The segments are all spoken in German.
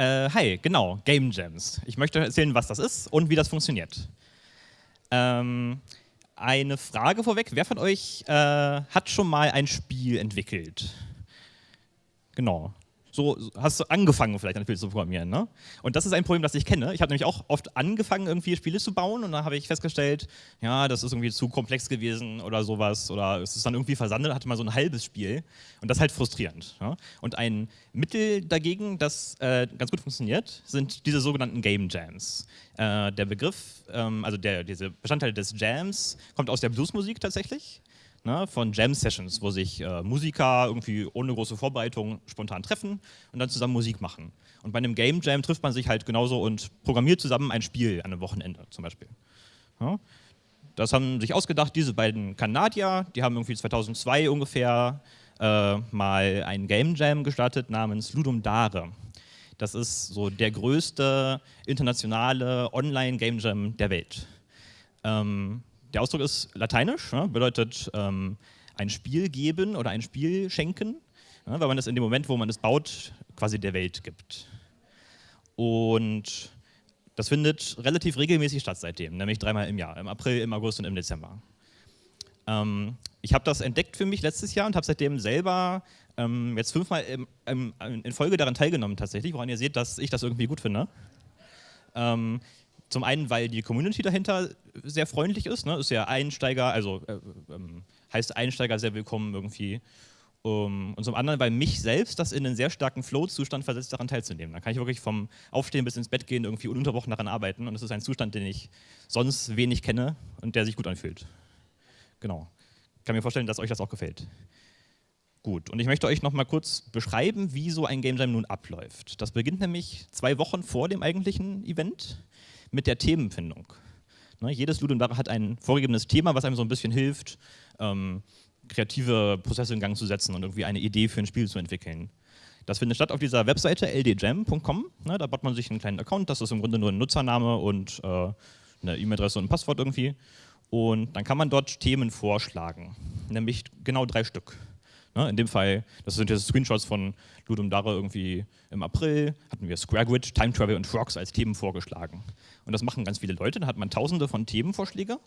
Äh, hi, genau, Game Jams. Ich möchte erzählen, was das ist und wie das funktioniert. Ähm, eine Frage vorweg, wer von euch äh, hat schon mal ein Spiel entwickelt? Genau, so hast du angefangen vielleicht ein Spiel zu programmieren. Ne? Und das ist ein Problem, das ich kenne. Ich habe nämlich auch oft angefangen, irgendwie Spiele zu bauen und dann habe ich festgestellt, ja, das ist irgendwie zu komplex gewesen oder sowas oder es ist dann irgendwie versandet, hatte mal so ein halbes Spiel und das ist halt frustrierend. Ja? Und ein Mittel dagegen, das äh, ganz gut funktioniert, sind diese sogenannten Game Jams. Äh, der Begriff, ähm, also der, diese Bestandteil des Jams kommt aus der Bluesmusik tatsächlich ne, von Jam-Sessions, wo sich äh, Musiker irgendwie ohne große Vorbereitung spontan treffen und dann zusammen Musik machen. Und bei einem Game Jam trifft man sich halt genauso und programmiert zusammen ein Spiel an einem Wochenende zum Beispiel. Ja. Das haben sich ausgedacht, diese beiden Kanadier, die haben irgendwie 2002 ungefähr äh, mal ein Game Jam gestartet namens Ludum Dare. Das ist so der größte internationale Online-Game Jam der Welt. Ähm, der Ausdruck ist lateinisch, ja, bedeutet ähm, ein Spiel geben oder ein Spiel schenken, ja, weil man das in dem Moment, wo man es baut, quasi der Welt gibt. Und das findet relativ regelmäßig statt seitdem, nämlich dreimal im Jahr, im April, im August und im Dezember. Ähm, ich habe das entdeckt für mich letztes Jahr und habe seitdem selber ähm, jetzt fünfmal im, im, in Folge daran teilgenommen tatsächlich, woran ihr seht, dass ich das irgendwie gut finde. Ähm, zum einen, weil die Community dahinter sehr freundlich ist, ne? ist ja Einsteiger, also äh, ähm, heißt Einsteiger sehr willkommen irgendwie. Um, und zum anderen, weil mich selbst das in einen sehr starken Flow-Zustand versetzt, daran teilzunehmen. Da kann ich wirklich vom Aufstehen bis ins Bett gehen irgendwie ununterbrochen daran arbeiten und das ist ein Zustand, den ich sonst wenig kenne und der sich gut anfühlt. Genau. Kann mir vorstellen, dass euch das auch gefällt. Gut, und ich möchte euch noch mal kurz beschreiben, wie so ein Game Jam nun abläuft. Das beginnt nämlich zwei Wochen vor dem eigentlichen Event mit der Themenfindung. Ne, jedes Ludum Dare hat ein vorgegebenes Thema, was einem so ein bisschen hilft, ähm, kreative Prozesse in Gang zu setzen und irgendwie eine Idee für ein Spiel zu entwickeln. Das findet statt auf dieser Webseite ldjam.com. Ne, da baut man sich einen kleinen Account, das ist im Grunde nur ein Nutzername und äh, eine E-Mail-Adresse und ein Passwort irgendwie. Und dann kann man dort Themen vorschlagen, nämlich genau drei Stück. Ne, in dem Fall, das sind jetzt Screenshots von Ludum Dare irgendwie im April, hatten wir Square Grid, Time Travel und Frogs als Themen vorgeschlagen. Und das machen ganz viele Leute, da hat man tausende von Themenvorschläge.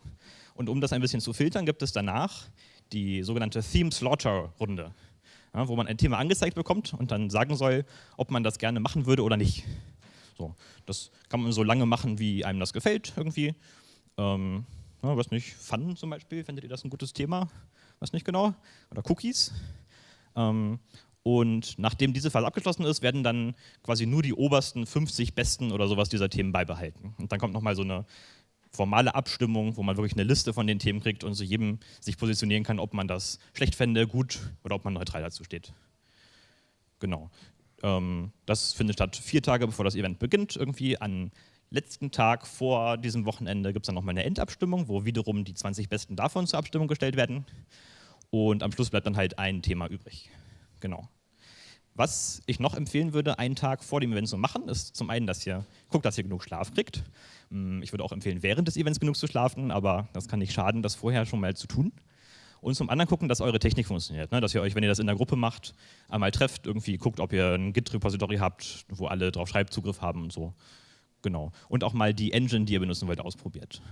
Und um das ein bisschen zu filtern, gibt es danach die sogenannte Theme Slaughter Runde, ja, wo man ein Thema angezeigt bekommt und dann sagen soll, ob man das gerne machen würde oder nicht. So, das kann man so lange machen, wie einem das gefällt irgendwie. Ähm, ja, was nicht, Fun zum Beispiel, findet ihr das ein gutes Thema? Weiß nicht genau, oder Cookies. Ähm, und nachdem diese Phase abgeschlossen ist, werden dann quasi nur die obersten 50 besten oder sowas dieser Themen beibehalten. Und dann kommt nochmal so eine formale Abstimmung, wo man wirklich eine Liste von den Themen kriegt und zu jedem sich positionieren kann, ob man das schlecht fände, gut oder ob man neutral dazu steht. Genau. Ähm, das findet statt vier Tage bevor das Event beginnt, irgendwie an letzten Tag vor diesem Wochenende gibt es dann nochmal eine Endabstimmung, wo wiederum die 20 Besten davon zur Abstimmung gestellt werden. Und am Schluss bleibt dann halt ein Thema übrig. Genau. Was ich noch empfehlen würde, einen Tag vor dem Event zu machen, ist zum einen, dass ihr guckt, dass ihr genug Schlaf kriegt. Hm, ich würde auch empfehlen, während des Events genug zu schlafen, aber das kann nicht schaden, das vorher schon mal zu tun. Und zum anderen gucken, dass eure Technik funktioniert. Ne? Dass ihr euch, wenn ihr das in der Gruppe macht, einmal trefft, irgendwie guckt, ob ihr ein Git-Repository habt, wo alle drauf Schreibzugriff haben und so. Genau. Und auch mal die Engine, die ihr benutzen wollt, ausprobiert.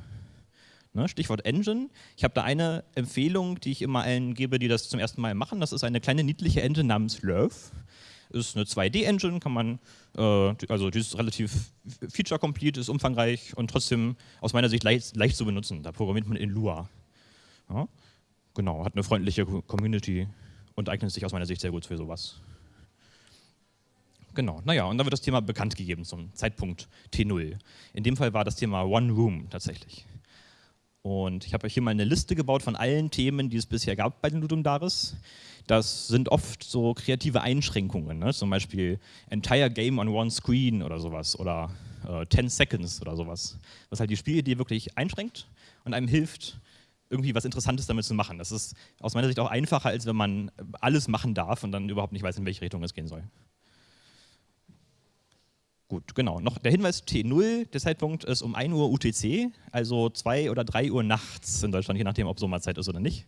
Ne, Stichwort Engine. Ich habe da eine Empfehlung, die ich immer allen gebe, die das zum ersten Mal machen. Das ist eine kleine niedliche Engine namens Love. Ist eine 2D-Engine, kann man, äh, also die ist relativ feature-complete, ist umfangreich und trotzdem aus meiner Sicht leicht, leicht zu benutzen. Da programmiert man in Lua. Ja, genau, hat eine freundliche Community und eignet sich aus meiner Sicht sehr gut für sowas. Genau, naja, und dann wird das Thema bekannt gegeben zum Zeitpunkt T0. In dem Fall war das Thema One Room tatsächlich. Und ich habe euch hier mal eine Liste gebaut von allen Themen, die es bisher gab bei den Ludum Dares. Das sind oft so kreative Einschränkungen, ne? zum Beispiel Entire Game on One Screen oder sowas oder äh, 10 Seconds oder sowas. Was halt die Spielidee wirklich einschränkt und einem hilft, irgendwie was Interessantes damit zu machen. Das ist aus meiner Sicht auch einfacher, als wenn man alles machen darf und dann überhaupt nicht weiß, in welche Richtung es gehen soll. Gut, genau. Noch der Hinweis T0, der Zeitpunkt ist um 1 Uhr UTC, also 2 oder 3 Uhr nachts in Deutschland, je nachdem, ob Sommerzeit ist oder nicht.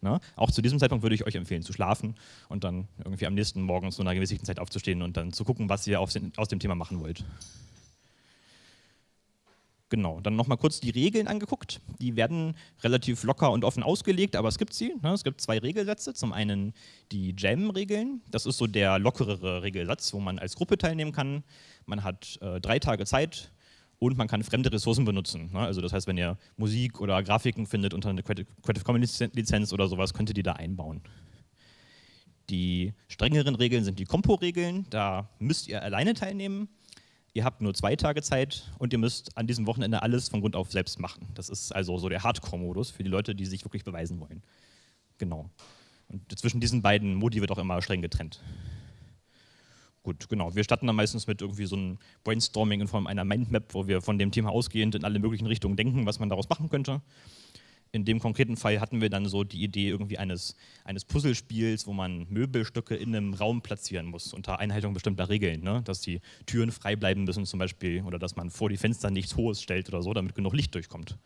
Ne? Auch zu diesem Zeitpunkt würde ich euch empfehlen zu schlafen und dann irgendwie am nächsten Morgen zu einer gemäßigten Zeit aufzustehen und dann zu gucken, was ihr aus dem Thema machen wollt. Genau, dann nochmal kurz die Regeln angeguckt. Die werden relativ locker und offen ausgelegt, aber es gibt sie. Ne? Es gibt zwei Regelsätze. Zum einen die Jam-Regeln. Das ist so der lockerere Regelsatz, wo man als Gruppe teilnehmen kann. Man hat äh, drei Tage Zeit und man kann fremde Ressourcen benutzen. Ne? Also das heißt, wenn ihr Musik oder Grafiken findet unter einer Creative Commons Lizenz oder sowas, könnt ihr die da einbauen. Die strengeren Regeln sind die Kompo-Regeln. Da müsst ihr alleine teilnehmen ihr habt nur zwei Tage Zeit und ihr müsst an diesem Wochenende alles von Grund auf selbst machen. Das ist also so der Hardcore-Modus für die Leute, die sich wirklich beweisen wollen. Genau. Und zwischen diesen beiden Modi wird auch immer streng getrennt. Gut, genau. Wir starten dann meistens mit irgendwie so einem Brainstorming in Form einer Mindmap, wo wir von dem Thema ausgehend in alle möglichen Richtungen denken, was man daraus machen könnte in dem konkreten Fall hatten wir dann so die Idee irgendwie eines, eines Puzzlespiels, wo man Möbelstücke in einem Raum platzieren muss, unter Einhaltung bestimmter Regeln, ne? dass die Türen frei bleiben müssen zum Beispiel oder dass man vor die Fenster nichts Hohes stellt oder so, damit genug Licht durchkommt.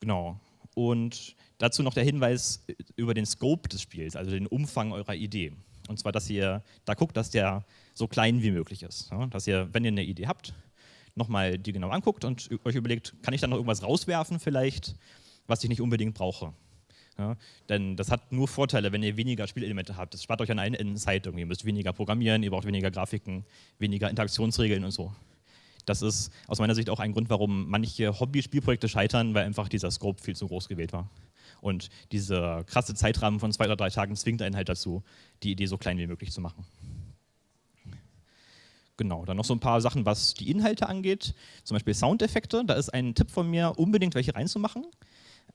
Genau. Und dazu noch der Hinweis über den Scope des Spiels, also den Umfang eurer Idee. Und zwar, dass ihr da guckt, dass der so klein wie möglich ist. Ne? Dass ihr, wenn ihr eine Idee habt, nochmal die genau anguckt und euch überlegt, kann ich da noch irgendwas rauswerfen vielleicht, was ich nicht unbedingt brauche. Ja, denn das hat nur Vorteile, wenn ihr weniger Spielelemente habt. Das spart euch an allen Enden Zeit. Ihr müsst weniger programmieren, ihr braucht weniger Grafiken, weniger Interaktionsregeln und so. Das ist aus meiner Sicht auch ein Grund, warum manche Hobby-Spielprojekte scheitern, weil einfach dieser Scope viel zu groß gewählt war. Und dieser krasse Zeitrahmen von zwei oder drei Tagen zwingt einen halt dazu, die Idee so klein wie möglich zu machen. Genau, dann noch so ein paar Sachen, was die Inhalte angeht, zum Beispiel Soundeffekte. Da ist ein Tipp von mir, unbedingt welche reinzumachen.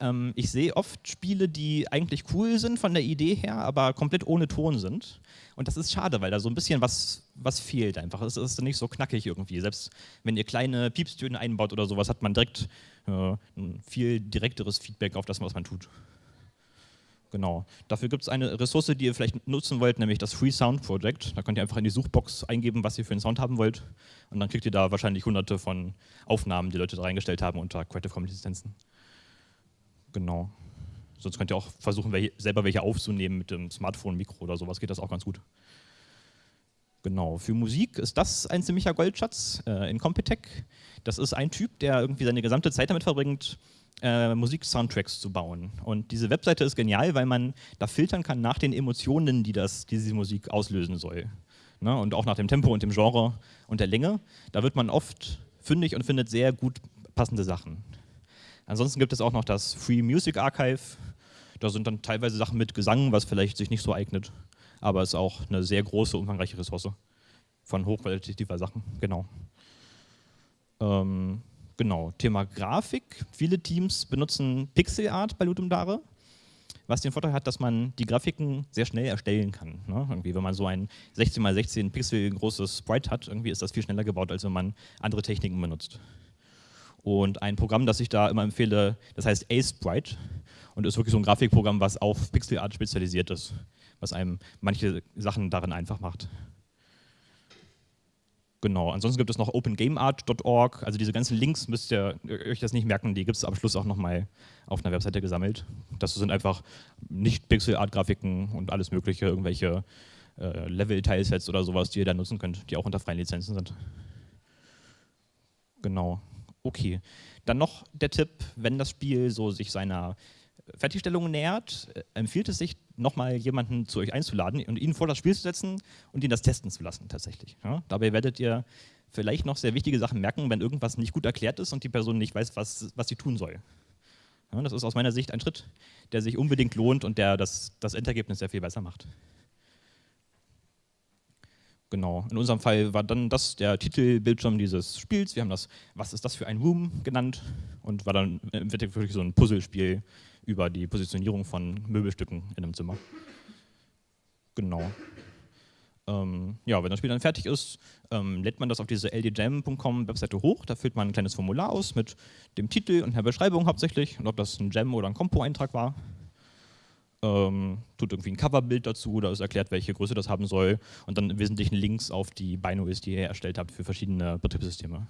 Ähm, ich sehe oft Spiele, die eigentlich cool sind von der Idee her, aber komplett ohne Ton sind. Und das ist schade, weil da so ein bisschen was, was fehlt einfach. Es ist nicht so knackig irgendwie. Selbst wenn ihr kleine Piepstöne einbaut oder sowas, hat man direkt äh, ein viel direkteres Feedback auf das, was man tut. Genau. Dafür gibt es eine Ressource, die ihr vielleicht nutzen wollt, nämlich das Free Sound Project. Da könnt ihr einfach in die Suchbox eingeben, was ihr für einen Sound haben wollt. Und dann kriegt ihr da wahrscheinlich hunderte von Aufnahmen, die Leute da reingestellt haben unter Creative Commons Lizenzen. Genau. Sonst könnt ihr auch versuchen, welche, selber welche aufzunehmen mit dem Smartphone-Mikro oder sowas, geht das auch ganz gut. Genau, für Musik ist das ein ziemlicher Goldschatz äh, in Compitech. Das ist ein Typ, der irgendwie seine gesamte Zeit damit verbringt, äh, Musik-Soundtracks zu bauen. Und diese Webseite ist genial, weil man da filtern kann nach den Emotionen, die das, diese Musik auslösen soll. Ne? Und auch nach dem Tempo und dem Genre und der Länge. Da wird man oft fündig und findet sehr gut passende Sachen. Ansonsten gibt es auch noch das Free Music Archive. Da sind dann teilweise Sachen mit Gesang, was vielleicht sich nicht so eignet. Aber es ist auch eine sehr große, umfangreiche Ressource von hochqualitativer Sachen. Genau. Ähm, Genau, Thema Grafik. Viele Teams benutzen Pixel Art bei Ludum Dare, was den Vorteil hat, dass man die Grafiken sehr schnell erstellen kann. Ne? Irgendwie, wenn man so ein 16x16 Pixel großes Sprite hat, irgendwie ist das viel schneller gebaut, als wenn man andere Techniken benutzt. Und ein Programm, das ich da immer empfehle, das heißt A-Sprite und ist wirklich so ein Grafikprogramm, was auf Pixel Art spezialisiert ist, was einem manche Sachen darin einfach macht. Genau, ansonsten gibt es noch opengameart.org, also diese ganzen Links müsst ihr euch das nicht merken, die gibt es am Schluss auch nochmal auf einer Webseite gesammelt. Das sind einfach nicht Pixel-Art-Grafiken und alles mögliche, irgendwelche äh, Level-Teilsets oder sowas, die ihr da nutzen könnt, die auch unter freien Lizenzen sind. Genau, okay. Dann noch der Tipp, wenn das Spiel so sich seiner Fertigstellung nähert, äh, empfiehlt es sich, nochmal jemanden zu euch einzuladen und ihn vor das Spiel zu setzen und ihn das testen zu lassen tatsächlich. Ja? Dabei werdet ihr vielleicht noch sehr wichtige Sachen merken, wenn irgendwas nicht gut erklärt ist und die Person nicht weiß, was, was sie tun soll. Ja, das ist aus meiner Sicht ein Schritt, der sich unbedingt lohnt und der das, das Endergebnis sehr viel besser macht. Genau, in unserem Fall war dann das der Titelbildschirm dieses Spiels. Wir haben das Was ist das für ein Room genannt und war dann wirklich so ein Puzzlespiel über die Positionierung von Möbelstücken in einem Zimmer. Genau. Ähm, ja, wenn das Spiel dann fertig ist, ähm, lädt man das auf diese ldjam.com Webseite hoch. Da füllt man ein kleines Formular aus mit dem Titel und der Beschreibung hauptsächlich und ob das ein Jam oder ein Kompo-Eintrag war. Ähm, tut irgendwie ein Coverbild dazu, da ist erklärt, welche Größe das haben soll und dann im Wesentlichen Links auf die Binaries, die ihr erstellt habt für verschiedene Betriebssysteme.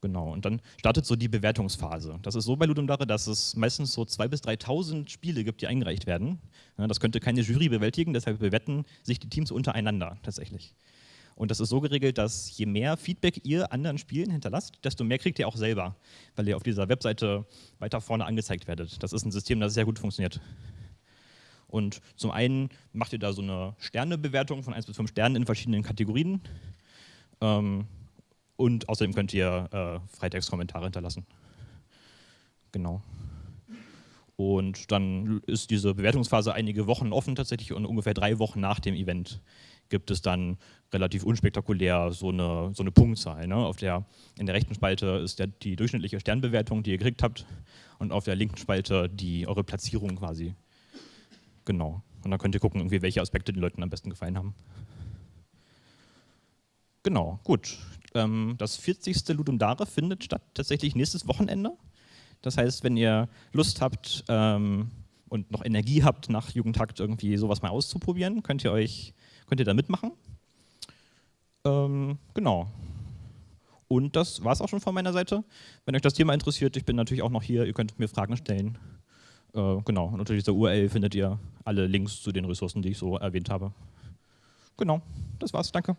Genau, und dann startet so die Bewertungsphase. Das ist so bei Ludum Dare, dass es meistens so 2.000 bis 3.000 Spiele gibt, die eingereicht werden. Das könnte keine Jury bewältigen, deshalb bewerten sich die Teams untereinander tatsächlich. Und das ist so geregelt, dass je mehr Feedback ihr anderen Spielen hinterlasst, desto mehr kriegt ihr auch selber, weil ihr auf dieser Webseite weiter vorne angezeigt werdet. Das ist ein System, das sehr gut funktioniert. Und zum einen macht ihr da so eine Sternebewertung von 1 bis 5 Sternen in verschiedenen Kategorien. Ähm, und außerdem könnt ihr äh, Freitextkommentare hinterlassen. Genau. Und dann ist diese Bewertungsphase einige Wochen offen tatsächlich und ungefähr drei Wochen nach dem Event gibt es dann relativ unspektakulär so eine, so eine Punktzahl. Ne? Auf der, in der rechten Spalte ist der, die durchschnittliche Sternbewertung, die ihr gekriegt habt und auf der linken Spalte die eure Platzierung quasi. Genau. Und dann könnt ihr gucken, irgendwie, welche Aspekte den Leuten am besten gefallen haben. Genau, gut. Ähm, das 40. Ludum Dare findet statt tatsächlich nächstes Wochenende. Das heißt, wenn ihr Lust habt ähm, und noch Energie habt, nach Jugendtakt irgendwie sowas mal auszuprobieren, könnt ihr euch könnt ihr da mitmachen. Ähm, genau. Und das war es auch schon von meiner Seite. Wenn euch das Thema interessiert, ich bin natürlich auch noch hier, ihr könnt mir Fragen stellen. Äh, genau, und unter dieser URL findet ihr alle Links zu den Ressourcen, die ich so erwähnt habe. Genau, das war's, danke.